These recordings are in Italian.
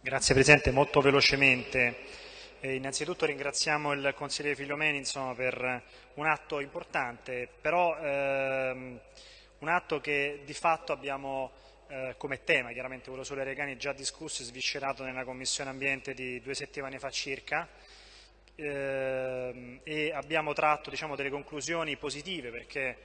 Grazie Presidente, molto velocemente. Eh, innanzitutto ringraziamo il consigliere Filomeni insomma, per un atto importante, però ehm, un atto che di fatto abbiamo eh, come tema, chiaramente quello sulle regani già discusso e sviscerato nella Commissione Ambiente di due settimane fa circa, eh, e abbiamo tratto diciamo, delle conclusioni positive perché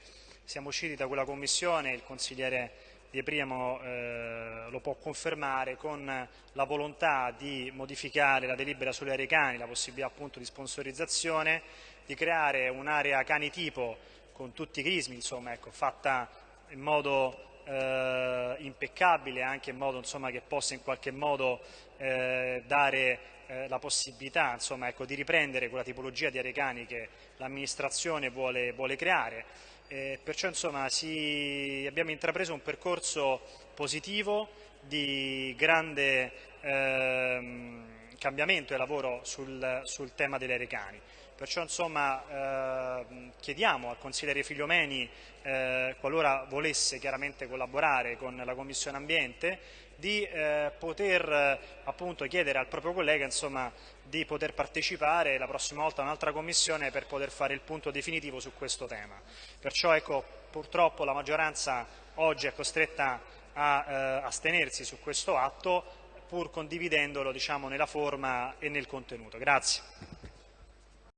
siamo usciti da quella commissione, il consigliere Di Priamo eh, lo può confermare, con la volontà di modificare la delibera sulle aree cani, la possibilità appunto di sponsorizzazione, di creare un'area cani tipo con tutti i crismi, insomma, ecco, fatta in modo eh, impeccabile, anche in modo insomma, che possa in qualche modo eh, dare eh, la possibilità insomma, ecco, di riprendere quella tipologia di arecani che l'amministrazione vuole, vuole, creare. Eh, perciò insomma, si, abbiamo intrapreso un percorso positivo di grande ehm, cambiamento e lavoro sul, sul tema degli arecani. Perciò insomma, eh, chiediamo al consigliere Figliomeni, eh, qualora volesse chiaramente collaborare con la Commissione Ambiente, di eh, poter eh, appunto chiedere al proprio collega insomma, di poter partecipare la prossima volta a un'altra commissione per poter fare il punto definitivo su questo tema. Perciò ecco, purtroppo la maggioranza oggi è costretta a eh, astenersi su questo atto pur condividendolo diciamo, nella forma e nel contenuto. Grazie.